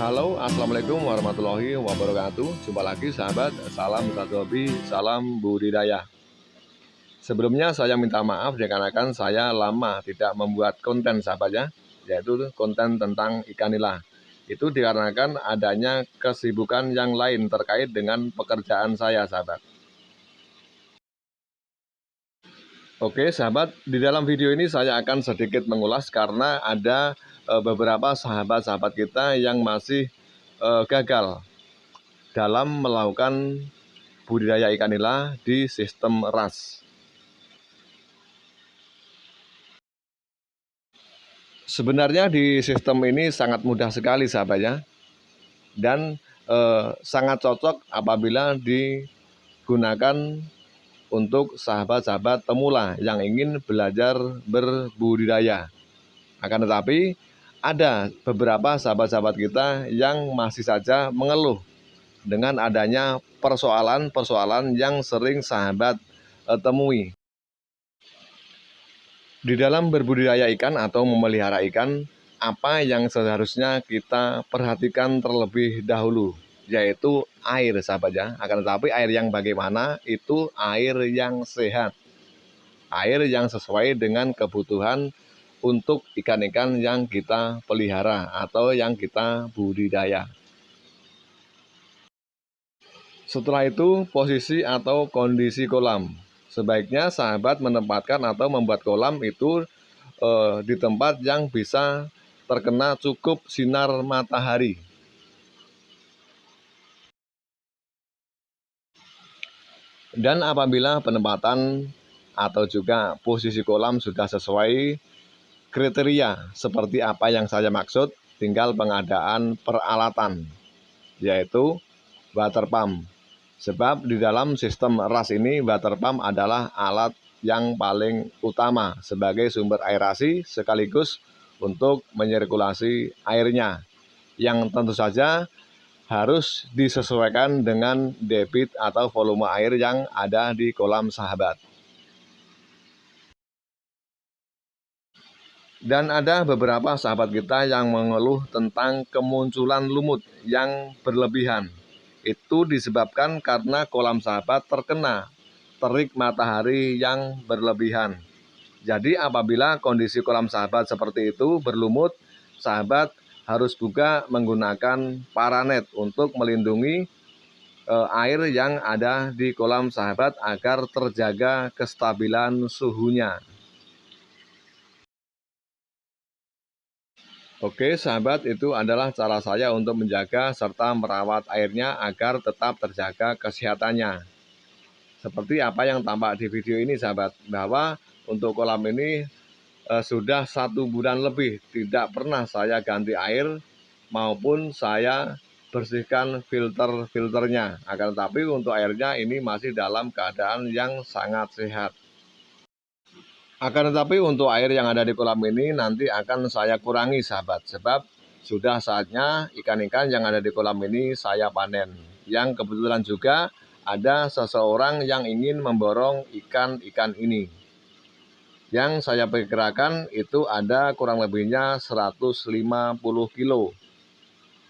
Halo, Assalamualaikum warahmatullahi wabarakatuh. Jumpa lagi sahabat, salam satu hobi, salam budidaya. Sebelumnya saya minta maaf dikarenakan saya lama tidak membuat konten sahabatnya Yaitu konten tentang ikan nila. Itu dikarenakan adanya kesibukan yang lain terkait dengan pekerjaan saya sahabat Oke sahabat, di dalam video ini saya akan sedikit mengulas karena ada e, beberapa sahabat-sahabat kita yang masih e, gagal dalam melakukan budidaya ikan nila di sistem ras. Sebenarnya di sistem ini sangat mudah sekali sahabatnya dan e, sangat cocok apabila digunakan untuk sahabat-sahabat temula yang ingin belajar berbudidaya. Akan tetapi, ada beberapa sahabat-sahabat kita yang masih saja mengeluh dengan adanya persoalan-persoalan yang sering sahabat eh, temui. Di dalam berbudidaya ikan atau memelihara ikan, apa yang seharusnya kita perhatikan terlebih dahulu? Yaitu air sahabat ya. Akan tetapi air yang bagaimana itu air yang sehat. Air yang sesuai dengan kebutuhan untuk ikan-ikan yang kita pelihara atau yang kita budidaya. Setelah itu posisi atau kondisi kolam. Sebaiknya sahabat menempatkan atau membuat kolam itu eh, di tempat yang bisa terkena cukup sinar matahari Dan apabila penempatan atau juga posisi kolam sudah sesuai kriteria seperti apa yang saya maksud, tinggal pengadaan peralatan, yaitu water pump. Sebab di dalam sistem ras ini water pump adalah alat yang paling utama sebagai sumber aerasi sekaligus untuk menyirkulasi airnya. Yang tentu saja harus disesuaikan dengan debit atau volume air yang ada di kolam sahabat. Dan ada beberapa sahabat kita yang mengeluh tentang kemunculan lumut yang berlebihan. Itu disebabkan karena kolam sahabat terkena terik matahari yang berlebihan. Jadi apabila kondisi kolam sahabat seperti itu berlumut, sahabat harus juga menggunakan paranet untuk melindungi e, air yang ada di kolam sahabat agar terjaga kestabilan suhunya. Oke sahabat itu adalah cara saya untuk menjaga serta merawat airnya agar tetap terjaga kesehatannya. Seperti apa yang tampak di video ini sahabat, bahwa untuk kolam ini eh, sudah satu bulan lebih tidak pernah saya ganti air maupun saya bersihkan filter-filternya. Akan tetapi untuk airnya ini masih dalam keadaan yang sangat sehat. Akan tetapi untuk air yang ada di kolam ini nanti akan saya kurangi sahabat. Sebab sudah saatnya ikan-ikan yang ada di kolam ini saya panen. Yang kebetulan juga ada seseorang yang ingin memborong ikan-ikan ini. Yang saya perkirakan itu ada kurang lebihnya 150 kilo.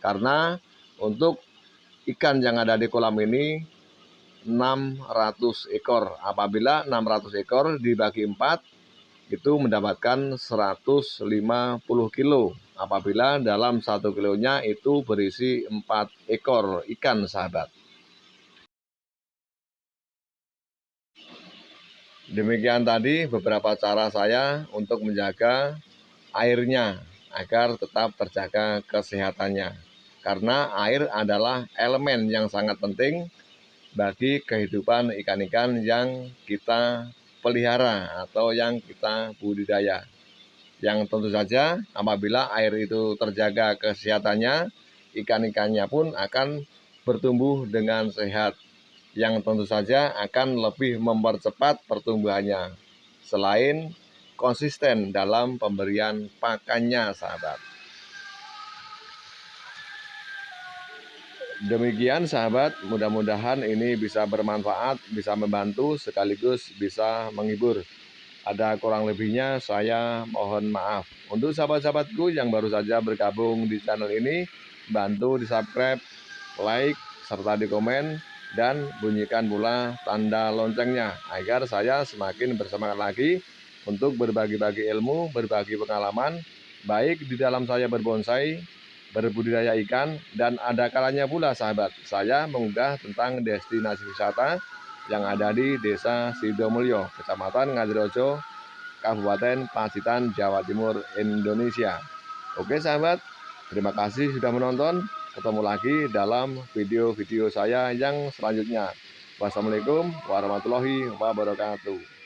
Karena untuk ikan yang ada di kolam ini 600 ekor. Apabila 600 ekor dibagi 4 itu mendapatkan 150 kilo. Apabila dalam satu kilonya itu berisi 4 ekor ikan sahabat. Demikian tadi beberapa cara saya untuk menjaga airnya agar tetap terjaga kesehatannya. Karena air adalah elemen yang sangat penting bagi kehidupan ikan-ikan yang kita pelihara atau yang kita budidaya. Yang tentu saja apabila air itu terjaga kesehatannya, ikan-ikannya pun akan bertumbuh dengan sehat yang tentu saja akan lebih mempercepat pertumbuhannya. Selain konsisten dalam pemberian pakannya, sahabat. Demikian sahabat, mudah-mudahan ini bisa bermanfaat, bisa membantu, sekaligus bisa menghibur. Ada kurang lebihnya, saya mohon maaf. Untuk sahabat-sahabatku yang baru saja bergabung di channel ini, bantu di subscribe, like, serta di komen, dan bunyikan pula tanda loncengnya agar saya semakin bersemangat lagi untuk berbagi-bagi ilmu, berbagi pengalaman, baik di dalam saya berbonsai, berbudidaya ikan, dan ada kalanya pula sahabat, saya mengunggah tentang destinasi wisata yang ada di Desa Sidomulyo, Kecamatan Ngadirojo, Kabupaten Pacitan, Jawa Timur, Indonesia. Oke sahabat, terima kasih sudah menonton. Ketemu lagi dalam video-video saya yang selanjutnya. Wassalamualaikum warahmatullahi wabarakatuh.